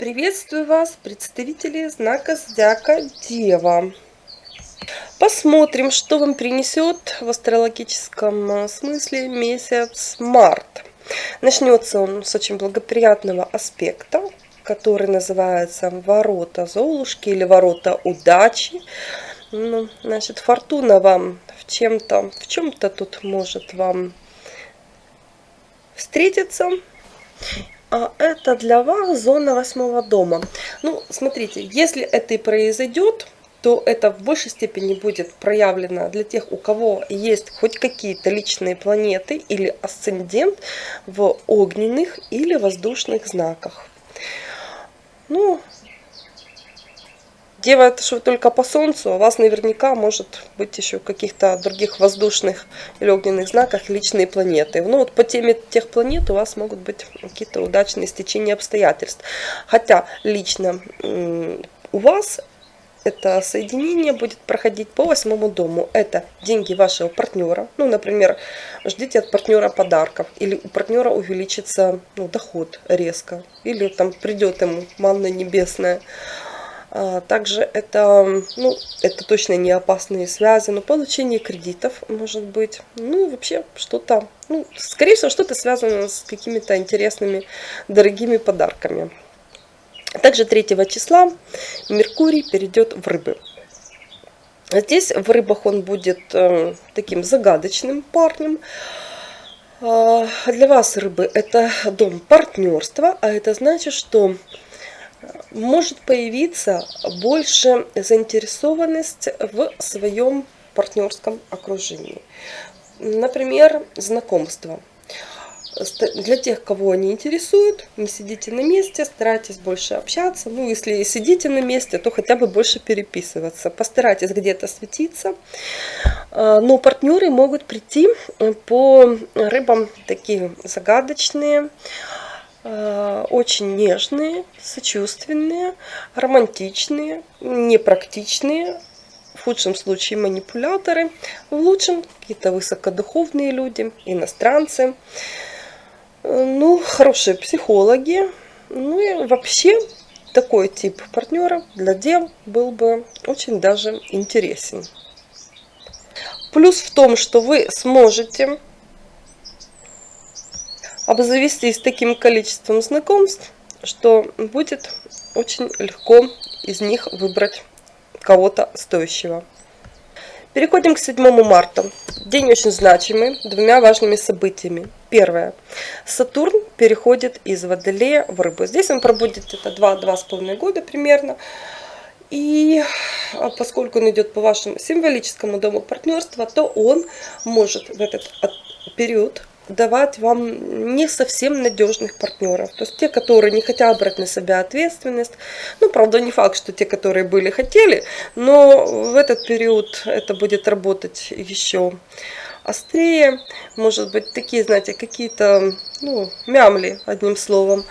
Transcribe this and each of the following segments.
Приветствую вас, представители знака Зодиака Дева. Посмотрим, что вам принесет в астрологическом э, смысле месяц март. Начнется он с очень благоприятного аспекта, который называется ворота Золушки или ворота удачи. Ну, значит, фортуна вам в чем-то, в чем-то тут может вам встретиться а это для вас зона восьмого дома. Ну, смотрите, если это и произойдет, то это в большей степени будет проявлено для тех, у кого есть хоть какие-то личные планеты или асцендент в огненных или воздушных знаках. Ну, Дева это что только по Солнцу, а у вас наверняка может быть еще в каких-то других воздушных или огненных знаках личные планеты. Ну вот по теме тех планет у вас могут быть какие-то удачные стечения обстоятельств. Хотя лично у вас это соединение будет проходить по восьмому дому. Это деньги вашего партнера. Ну, например, ждите от партнера подарков. Или у партнера увеличится ну, доход резко. Или там придет ему манна небесная. А, также это, ну, это точно не опасные связи, но получение кредитов может быть. Ну, вообще что-то, ну, скорее всего, что-то связано с какими-то интересными, дорогими подарками. Также 3 числа Меркурий перейдет в рыбы. Здесь в рыбах он будет э, таким загадочным парнем. Э, для вас рыбы это дом партнерства, а это значит, что может появиться больше заинтересованность в своем партнерском окружении. Например, знакомство. Для тех, кого они интересуют, не сидите на месте, старайтесь больше общаться. Ну, если сидите на месте, то хотя бы больше переписываться. Постарайтесь где-то светиться. А, но партнеры могут прийти по рыбам такие загадочные, Э, очень нежные, сочувственные, романтичные, непрактичные, в худшем случае манипуляторы, в лучшем какие-то высокодуховные люди, иностранцы, э, ну, хорошие психологи, ну и вообще такой тип партнера для дел был бы очень даже интересен. Плюс в том, что вы сможете обзавестись таким количеством знакомств, что будет очень легко из них выбрать кого-то стоящего. Переходим к 7 марта. День очень значимый, двумя важными событиями. Первое. Сатурн переходит из Водолея в Рыбу. Здесь он пробудет это 2-2,5 года примерно. И а, поскольку он идет по вашему символическому дому партнерства, то он может в этот период давать вам не совсем надежных партнеров. То есть те, которые не хотят брать на себя ответственность. Ну, правда, не факт, что те, которые были, хотели, но в этот период это будет работать еще острее. Может быть, такие, знаете, какие-то, ну, мямли, одним словом.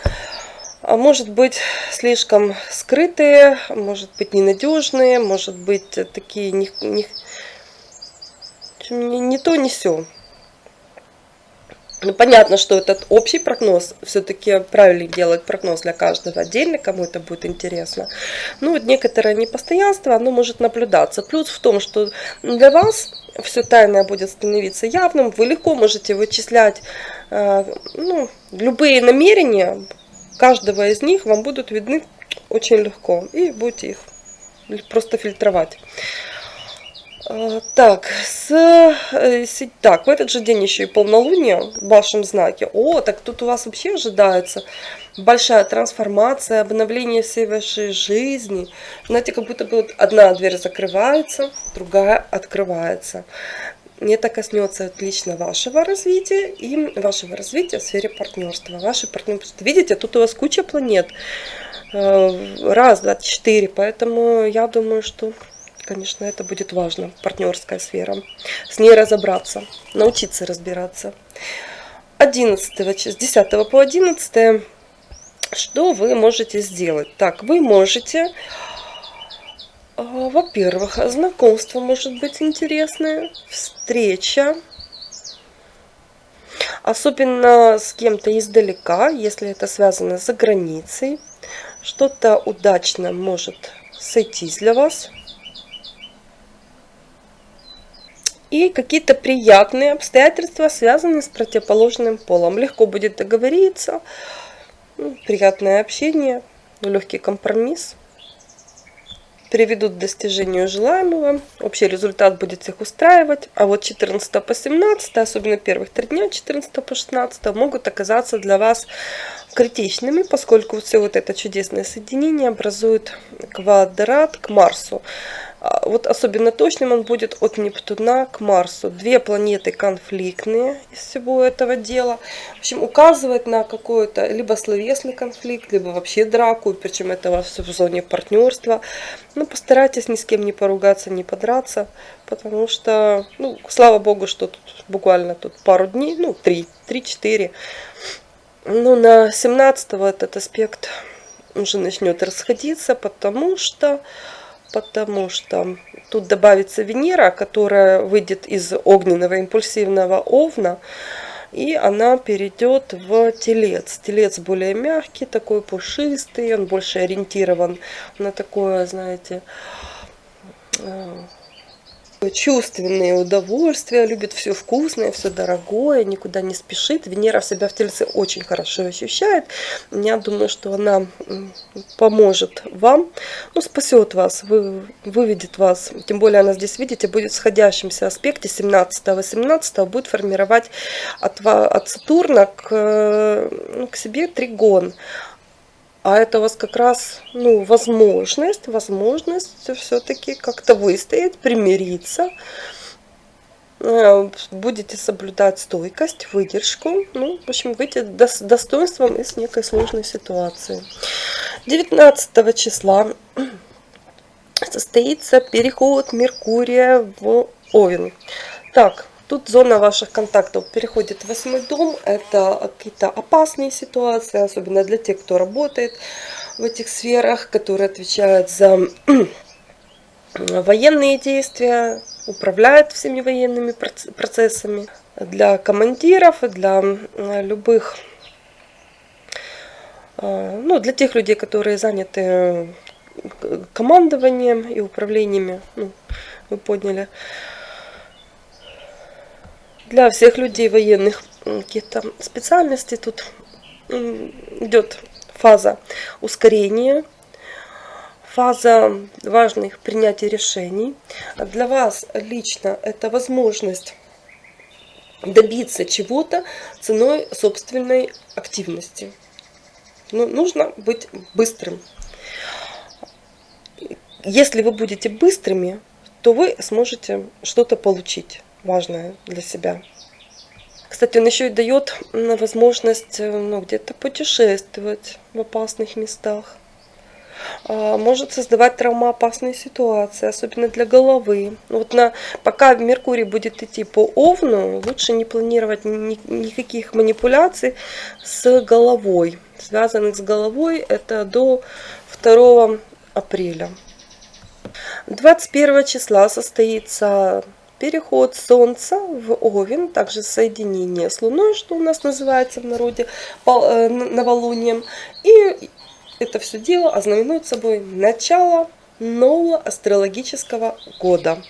А может быть, слишком скрытые, может быть, ненадежные, может быть, такие не, не, не, то, не все. Ну, понятно, что этот общий прогноз, все-таки правильно делать прогноз для каждого отдельно, кому это будет интересно. Ну, вот некоторое непостоянство, оно может наблюдаться. Плюс в том, что для вас все тайное будет становиться явным, вы легко можете вычислять э, ну, любые намерения, каждого из них вам будут видны очень легко, и будете их просто фильтровать. А, так, с, э, так, в этот же день еще и полнолуние в вашем знаке. О, так тут у вас вообще ожидается большая трансформация, обновление всей вашей жизни. Знаете, как будто бы вот одна дверь закрывается, другая открывается. Это коснется отлично вашего развития и вашего развития в сфере партнерства. Ваши партнерства. Видите, тут у вас куча планет. Э, раз, два, четыре. Поэтому я думаю, что конечно, это будет важно, партнерская сфера. С ней разобраться, научиться разбираться. 11, с 10 по 11, что вы можете сделать? Так, вы можете, а, во-первых, знакомство может быть интересное, встреча, особенно с кем-то издалека, если это связано за границей. Что-то удачно может сойтись для вас. И какие-то приятные обстоятельства, связанные с противоположным полом. Легко будет договориться, ну, приятное общение, легкий компромисс приведут к достижению желаемого. Общий результат будет всех устраивать. А вот 14 по 17, особенно первых три дня, 14 по 16, могут оказаться для вас критичными, поскольку все вот это чудесное соединение образует квадрат к Марсу. А, вот особенно точным он будет от Нептуна к Марсу. Две планеты конфликтные из всего этого дела. В общем, указывает на какой-то либо словесный конфликт, либо вообще драку, причем это все в зоне партнерства. Ну, постарайтесь ни с кем не поругаться, не подраться, потому что, ну, слава богу, что тут буквально тут пару дней, ну, три, три-четыре. Ну, на 17 этот аспект уже начнет расходиться, потому что потому что тут добавится Венера, которая выйдет из огненного импульсивного овна, и она перейдет в телец. Телец более мягкий, такой пушистый, он больше ориентирован на такое, знаете, э, чувственные удовольствия, любит все вкусное, все дорогое, никуда не спешит. Венера себя в Тельце очень хорошо ощущает. Я думаю, что она поможет вам, ну, спасет вас, вы, выведет вас. Тем более она здесь, видите, будет в сходящемся аспекте 17-18 будет формировать от, от Сатурна к, ну, к себе тригон. А это у вас как раз ну, возможность, возможность все-таки как-то выстоять, примириться. Э, будете соблюдать стойкость, выдержку. Ну, в общем, выйти достоинством из некой сложной ситуации. 19 числа состоится переход Меркурия в Овен. Так, Тут зона ваших контактов переходит в восьмой дом. Это какие-то опасные ситуации, особенно для тех, кто работает в этих сферах, которые отвечают за военные действия, управляют всеми военными процессами. Для командиров, для любых, э, ну, для тех людей, которые заняты командованием и управлениями, ну, вы подняли для всех людей военных каких-то специальностей тут идет фаза ускорения, фаза важных принятий решений. Для вас лично это возможность добиться чего-то ценой собственной активности. Но ну, нужно быть быстрым. Если вы будете быстрыми, то вы сможете что-то получить важное для себя. Кстати, он еще и дает возможность э, ну, где-то путешествовать в опасных местах. А, может создавать травмоопасные ситуации, особенно для головы. Вот на, пока Меркурий будет идти по Овну, лучше не планировать ни, никаких манипуляций с головой. Связанных с головой это до 2 апреля. 21 числа состоится переход Солнца в Овен, также соединение с Луной, что у нас называется в народе э, новолунием. И это все дело ознаменует собой начало нового астрологического года.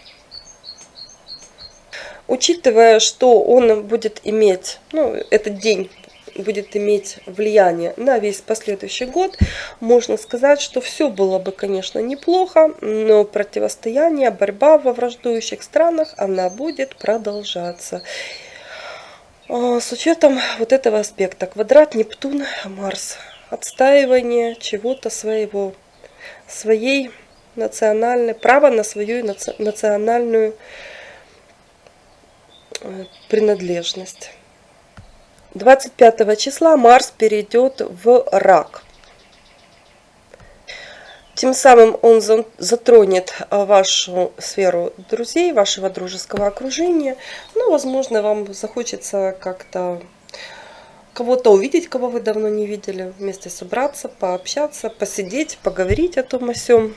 Учитывая, что он будет иметь, ну, этот день будет иметь влияние на весь последующий год, можно сказать, что все было бы, конечно, неплохо, но противостояние, борьба во враждующих странах, она будет продолжаться. А, с учетом вот этого аспекта, квадрат Нептун, Марс, отстаивание чего-то своего, своей национальной, право на свою национальную э, принадлежность. 25 числа Марс перейдет в рак. Тем самым он затронет а, вашу сферу друзей, вашего дружеского окружения. Ну, возможно, вам захочется как-то кого-то увидеть, кого вы давно не видели, вместе собраться, пообщаться, посидеть, поговорить о том о сём.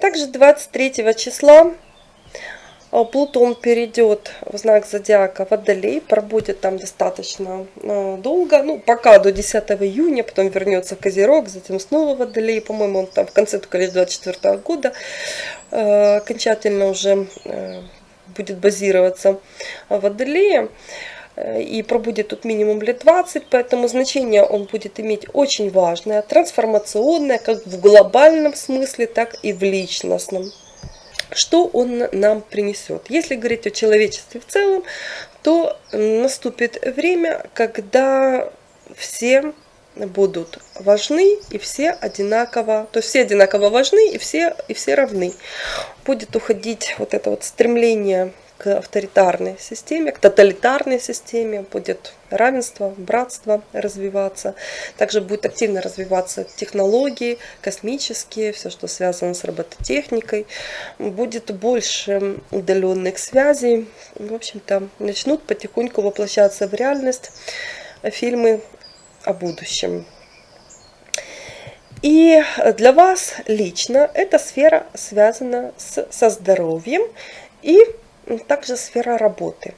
Также 23 числа Плутон перейдет в знак зодиака Водолей, пробудет там достаточно э, долго, ну пока до 10 июня, потом вернется в Козерог, затем снова Водолей, по-моему, он там в конце только лишь 24 года э, окончательно уже будет базироваться в Водолее и пробудет тут минимум лет 20, поэтому значение он будет иметь очень важное, трансформационное, как в глобальном смысле, так и в личностном что он нам принесет. Если говорить о человечестве в целом, то наступит время, когда все будут важны и все одинаково, то есть все одинаково важны и все, и все равны. Будет уходить вот это вот стремление к авторитарной системе, к тоталитарной системе, будет равенство, братство развиваться. Также будет активно развиваться технологии, космические, все, что связано с робототехникой. Будет больше удаленных связей. В общем-то, начнут потихоньку воплощаться в реальность фильмы о будущем. И для вас лично эта сфера связана с, со здоровьем и также сфера работы.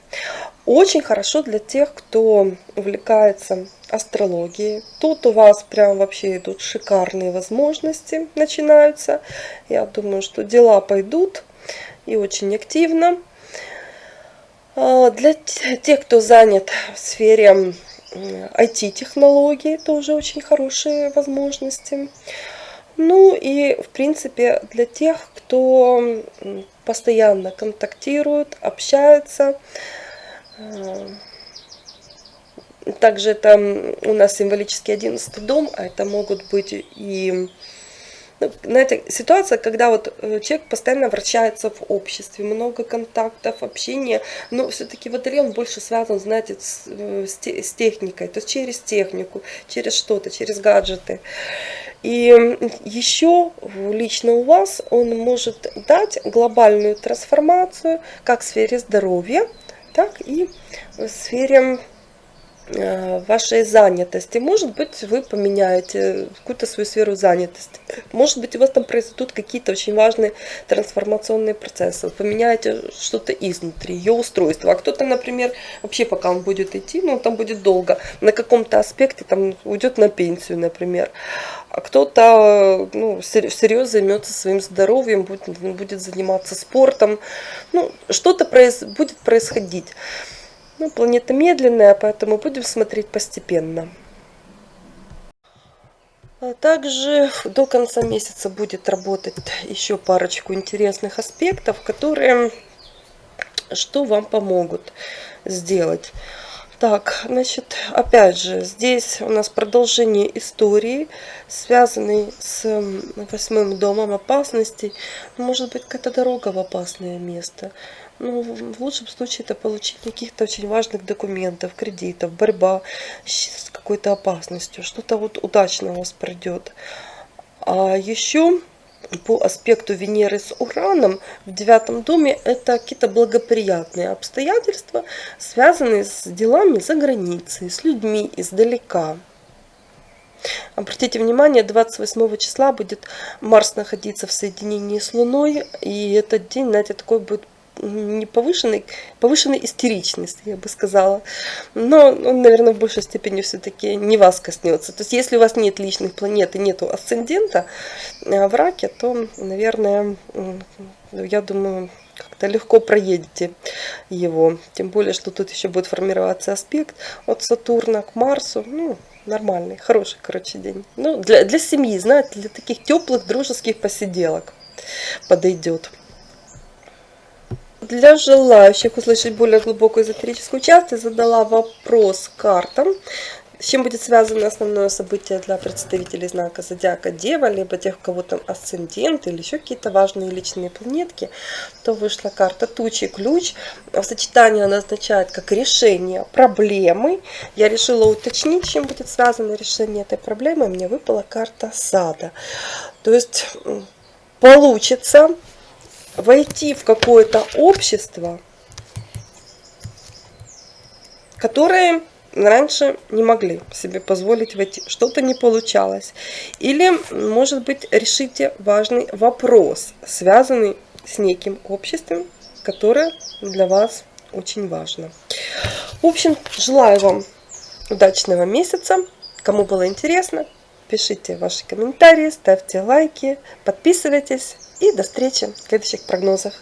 Очень хорошо для тех, кто увлекается астрологией. Тут у вас прям вообще идут шикарные возможности, начинаются. Я думаю, что дела пойдут и очень активно. А, для тех, кто занят в сфере IT-технологий, тоже очень хорошие возможности. Ну и, в принципе, для тех, кто постоянно контактируют, общаются. Э, также это у нас символический одиннадцатый дом, а это могут быть и ну, знаете, ситуация, когда вот э, человек постоянно вращается в обществе, много контактов, общения, но все-таки водолей он больше связан, знаете, с, э, с, с техникой, то есть через технику, через что-то, через гаджеты. И еще лично у вас он может дать глобальную трансформацию как в сфере здоровья, так и в сфере вашей занятости. Может быть, вы поменяете какую-то свою сферу занятости. Может быть, у вас там произойдут какие-то очень важные трансформационные процессы. Вы поменяете что-то изнутри, ее устройство. А кто-то, например, вообще пока он будет идти, ну, там будет долго, на каком-то аспекте там уйдет на пенсию, например. А кто-то ну, всерьез займется своим здоровьем, будет, будет заниматься спортом. Ну, что-то произ, будет происходить. Ну, планета медленная, поэтому будем смотреть постепенно. А также до конца месяца будет работать еще парочку интересных аспектов, которые что вам помогут сделать. Так, значит, опять же, здесь у нас продолжение истории, связанной с восьмым домом опасностей. Может быть, какая-то дорога в опасное место. Ну, в лучшем случае это получение каких-то очень важных документов, кредитов, борьба с какой-то опасностью. Что-то вот удачно у вас пройдет. А еще по аспекту Венеры с Ураном в девятом доме это какие-то благоприятные обстоятельства, связанные с делами за границей, с людьми издалека. Обратите внимание, 28 числа будет Марс находиться в соединении с Луной, и этот день, знаете, такой будет не повышенной, повышенной истеричности, я бы сказала. Но он, наверное, в большей степени все-таки не вас коснется. То есть, если у вас нет личных планет и нету асцендента э, в раке, то, наверное, я думаю, как-то легко проедете его. Тем более, что тут еще будет формироваться аспект от Сатурна к Марсу. Ну, нормальный, хороший, короче, день. Ну, для, для семьи, знаете, для таких теплых дружеских посиделок подойдет. Для желающих услышать более глубокую эзотерическую часть, я задала вопрос картам, с чем будет связано основное событие для представителей знака Зодиака Дева, либо тех, у кого там асцендент или еще какие-то важные личные планетки, то вышла карта Тучи Ключ. В сочетании она означает как решение проблемы. Я решила уточнить, чем будет связано решение этой проблемы. Мне выпала карта Сада. То есть получится войти в какое-то общество, которое раньше не могли себе позволить войти. Что-то не получалось. Или, может быть, решите важный вопрос, связанный с неким обществом, которое для вас очень важно. В общем, желаю вам удачного месяца. Кому было интересно, пишите ваши комментарии, ставьте лайки, подписывайтесь и до встречи в следующих прогнозах.